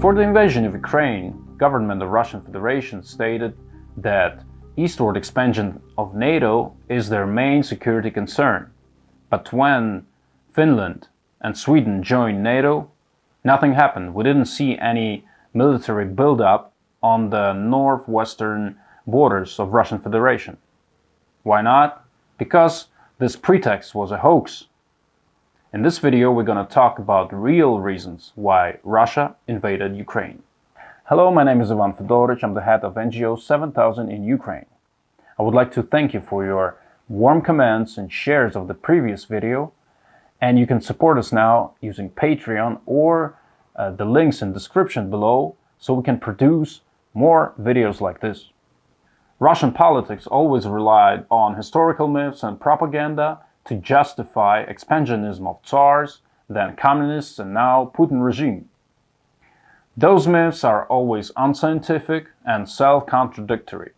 Before the invasion of Ukraine, government of Russian Federation stated that eastward expansion of NATO is their main security concern. But when Finland and Sweden joined NATO, nothing happened. We didn't see any military buildup on the northwestern borders of Russian Federation. Why not? Because this pretext was a hoax. In this video we're going to talk about real reasons why Russia invaded Ukraine. Hello, my name is Ivan Fedorich. I'm the head of NGO 7000 in Ukraine. I would like to thank you for your warm comments and shares of the previous video and you can support us now using Patreon or uh, the links in description below so we can produce more videos like this. Russian politics always relied on historical myths and propaganda to justify expansionism of tsars, then communists and now Putin regime. Those myths are always unscientific and self-contradictory.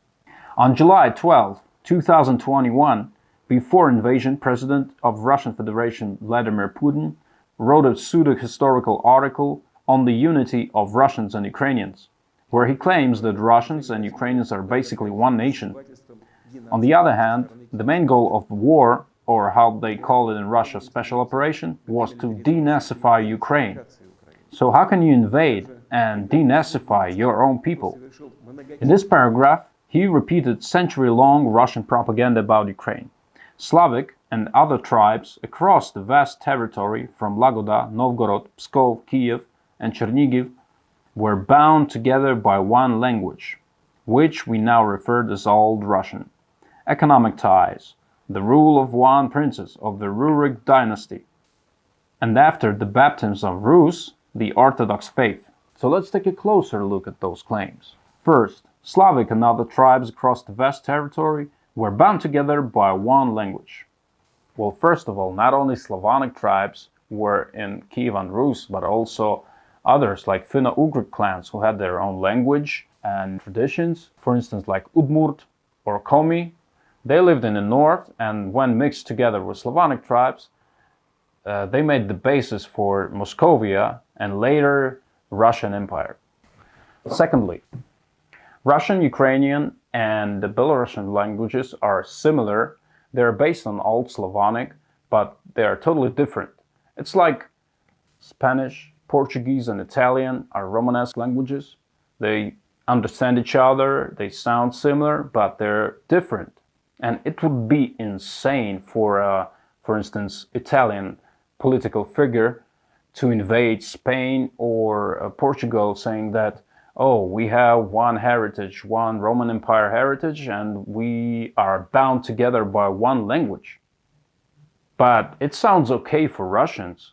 On July 12, 2021, before invasion, President of Russian Federation Vladimir Putin wrote a pseudo-historical article on the unity of Russians and Ukrainians, where he claims that Russians and Ukrainians are basically one nation. On the other hand, the main goal of the war, or how they call it in Russia, special operation, was to denazify Ukraine. So how can you invade and denazify your own people? In this paragraph, he repeated century-long Russian propaganda about Ukraine. Slavic and other tribes across the vast territory from Lagoda, Novgorod, Pskov, Kiev and Chernigiv were bound together by one language, which we now refer to as Old Russian. Economic ties, the rule of one princess of the Rurik dynasty, and after the baptism of Rus, the Orthodox faith. So let's take a closer look at those claims. First, Slavic and other tribes across the vast territory were bound together by one language. Well, first of all, not only Slavonic tribes were in Kievan Rus, but also others like Finno-Ugric clans who had their own language and traditions. For instance, like Udmurt or Komi, they lived in the north and when mixed together with Slavonic tribes, uh, they made the basis for Moscovia and later Russian Empire. Secondly, Russian, Ukrainian and the Belarusian languages are similar. They're based on Old Slavonic, but they are totally different. It's like Spanish, Portuguese and Italian are Romanesque languages. They understand each other, they sound similar, but they're different. And it would be insane for, uh, for instance, Italian political figure to invade Spain or uh, Portugal saying that, oh, we have one heritage, one Roman Empire heritage, and we are bound together by one language. But it sounds okay for Russians.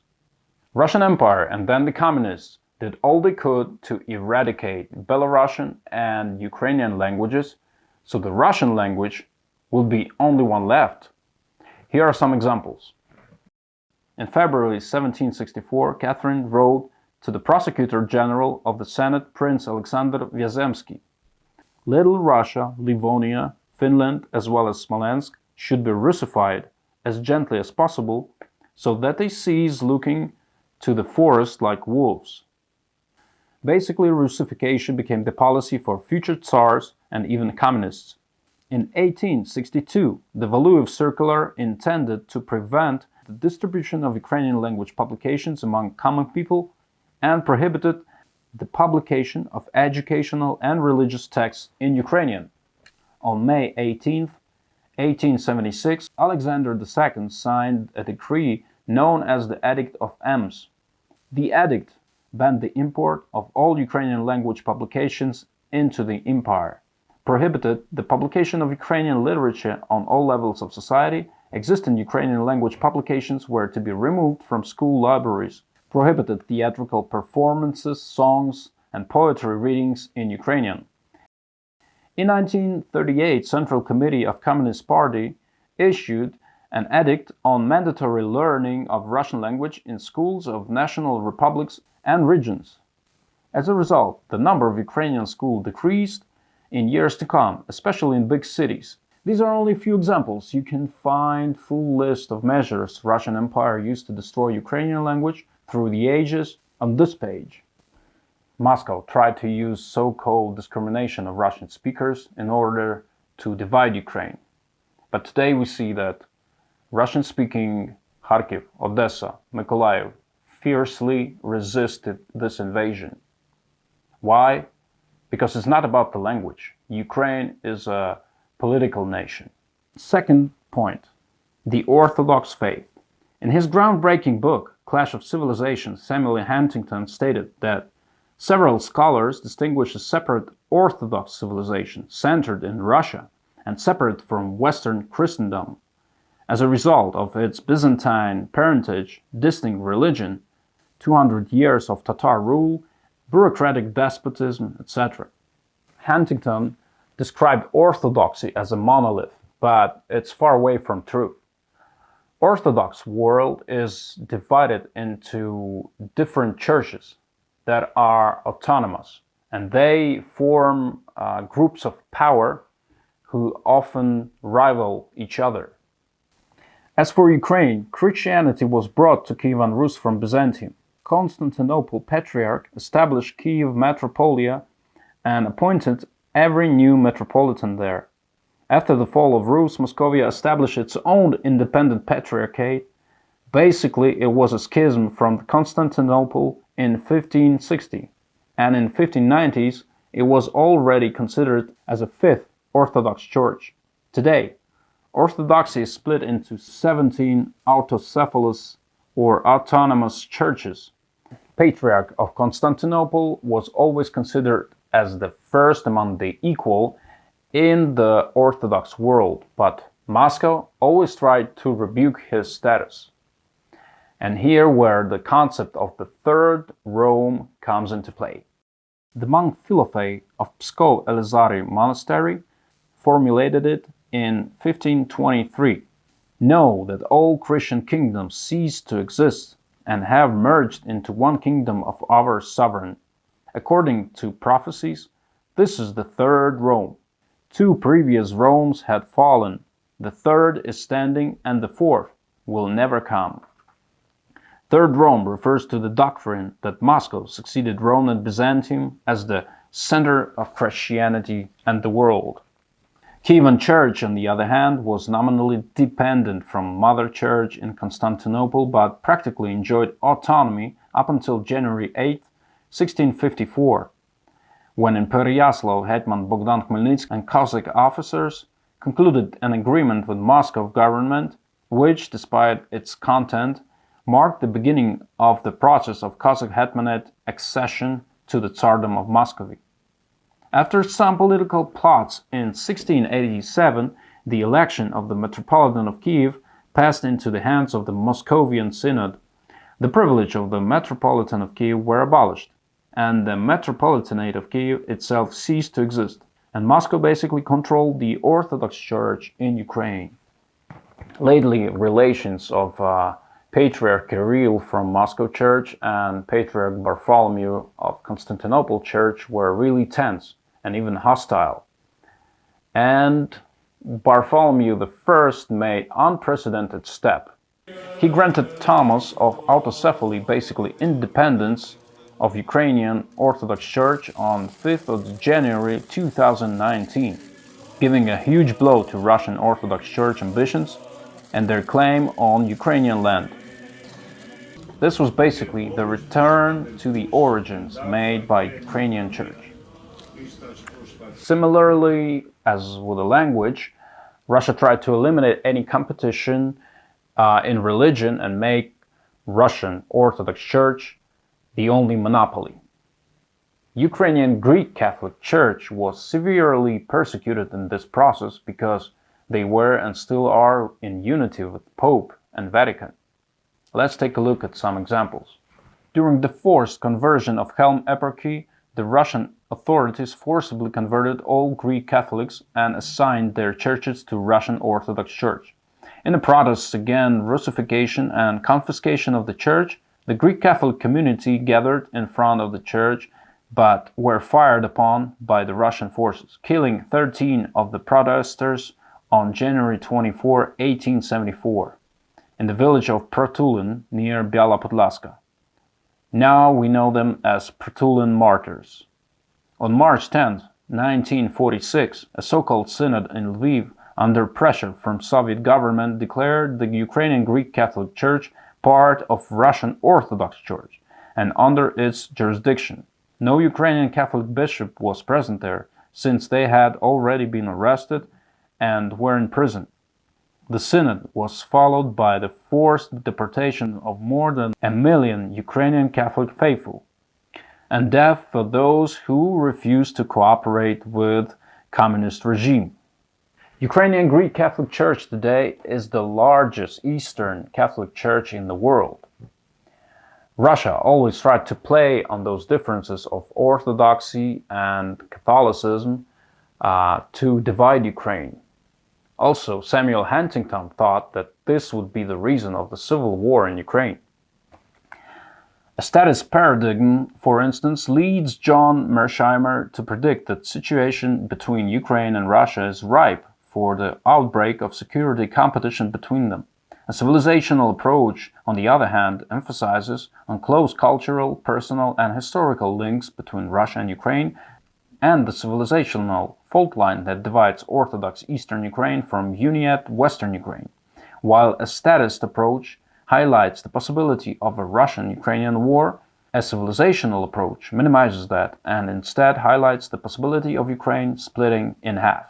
Russian Empire and then the communists did all they could to eradicate Belarusian and Ukrainian languages, so the Russian language will be only one left. Here are some examples. In February 1764, Catherine wrote to the Prosecutor General of the Senate, Prince Alexander Vyazemsky. Little Russia, Livonia, Finland, as well as Smolensk should be Russified as gently as possible so that they cease looking to the forest like wolves. Basically, Russification became the policy for future Tsars and even communists. In 1862, the Valuev Circular intended to prevent the distribution of Ukrainian language publications among common people and prohibited the publication of educational and religious texts in Ukrainian. On May 18, 1876, Alexander II signed a decree known as the Edict of Ems. The edict banned the import of all Ukrainian language publications into the empire, prohibited the publication of Ukrainian literature on all levels of society, Existing Ukrainian language publications were to be removed from school libraries, prohibited theatrical performances, songs and poetry readings in Ukrainian. In 1938, Central Committee of Communist Party issued an edict on mandatory learning of Russian language in schools of national republics and regions. As a result, the number of Ukrainian schools decreased in years to come, especially in big cities, these are only a few examples. You can find full list of measures Russian Empire used to destroy Ukrainian language through the ages on this page. Moscow tried to use so-called discrimination of Russian speakers in order to divide Ukraine. But today we see that Russian-speaking Kharkiv, Odessa, Mykolaiv fiercely resisted this invasion. Why? Because it's not about the language. Ukraine is a political nation. Second point, the Orthodox faith. In his groundbreaking book, Clash of Civilizations, Samuel Huntington stated that several scholars distinguish a separate Orthodox civilization centered in Russia and separate from Western Christendom. As a result of its Byzantine parentage, distinct religion, 200 years of Tatar rule, bureaucratic despotism, etc. Huntington described orthodoxy as a monolith, but it's far away from truth. Orthodox world is divided into different churches that are autonomous and they form uh, groups of power who often rival each other. As for Ukraine, Christianity was brought to Kievan Rus from Byzantium. Constantinople Patriarch established Kiev Metropolia and appointed every new metropolitan there. After the fall of Rus, Moscovia established its own independent patriarchate. Basically, it was a schism from Constantinople in 1560, and in 1590s it was already considered as a fifth Orthodox Church. Today, Orthodoxy is split into 17 autocephalous or autonomous churches. Patriarch of Constantinople was always considered as the first among the equal in the Orthodox world, but Moscow always tried to rebuke his status. And here where the concept of the Third Rome comes into play. The monk Philofey of Pskov Elizari Monastery formulated it in 1523. Know that all Christian kingdoms ceased to exist and have merged into one kingdom of our sovereign According to prophecies, this is the third Rome. Two previous Romes had fallen, the third is standing, and the fourth will never come. Third Rome refers to the doctrine that Moscow succeeded Rome and Byzantium as the center of Christianity and the world. Kievan Church, on the other hand, was nominally dependent from Mother Church in Constantinople but practically enjoyed autonomy up until January 8, 1654, when in Pereyaslav Hetman Bogdan Khmelnytsky and Cossack officers concluded an agreement with Moscow government, which, despite its content, marked the beginning of the process of Cossack Hetmanate accession to the Tsardom of Muscovy. After some political plots in 1687, the election of the Metropolitan of Kiev passed into the hands of the Moscovian Synod. The privilege of the Metropolitan of Kiev were abolished and the Metropolitanate of Kiev itself ceased to exist, and Moscow basically controlled the Orthodox Church in Ukraine. Lately, relations of uh, Patriarch Kirill from Moscow Church and Patriarch Bartholomew of Constantinople Church were really tense and even hostile. And Bartholomew I made unprecedented step. He granted Tomos of autocephaly basically independence of Ukrainian Orthodox Church on 5th of January 2019, giving a huge blow to Russian Orthodox Church ambitions and their claim on Ukrainian land. This was basically the return to the origins made by Ukrainian Church. Similarly, as with the language, Russia tried to eliminate any competition uh, in religion and make Russian Orthodox Church the only monopoly. Ukrainian Greek Catholic Church was severely persecuted in this process because they were and still are in unity with Pope and Vatican. Let's take a look at some examples. During the forced conversion of Helm Eparchy, the Russian authorities forcibly converted all Greek Catholics and assigned their churches to Russian Orthodox Church. In the protests against Russification and confiscation of the church, the Greek Catholic community gathered in front of the church but were fired upon by the Russian forces, killing 13 of the protesters on January 24, 1874, in the village of Pratulin near Biala Podlaska. Now we know them as Pratulin martyrs. On March 10, 1946, a so-called synod in Lviv under pressure from Soviet government declared the Ukrainian Greek Catholic Church part of Russian Orthodox Church and under its jurisdiction. No Ukrainian Catholic bishop was present there since they had already been arrested and were in prison. The synod was followed by the forced deportation of more than a million Ukrainian Catholic faithful and death for those who refused to cooperate with communist regime. Ukrainian Greek Catholic Church today is the largest Eastern Catholic Church in the world. Russia always tried to play on those differences of Orthodoxy and Catholicism uh, to divide Ukraine. Also, Samuel Huntington thought that this would be the reason of the civil war in Ukraine. A statist paradigm, for instance, leads John Mearsheimer to predict that the situation between Ukraine and Russia is ripe for the outbreak of security competition between them. A civilizational approach, on the other hand, emphasizes on close cultural, personal and historical links between Russia and Ukraine and the civilizational fault line that divides Orthodox Eastern Ukraine from Uniate Western Ukraine, while a statist approach highlights the possibility of a Russian-Ukrainian war, a civilizational approach minimizes that and instead highlights the possibility of Ukraine splitting in half.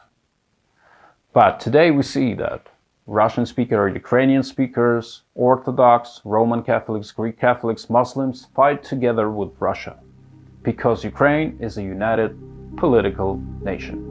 But today we see that Russian speakers or Ukrainian speakers, Orthodox, Roman Catholics, Greek Catholics, Muslims fight together with Russia because Ukraine is a united political nation.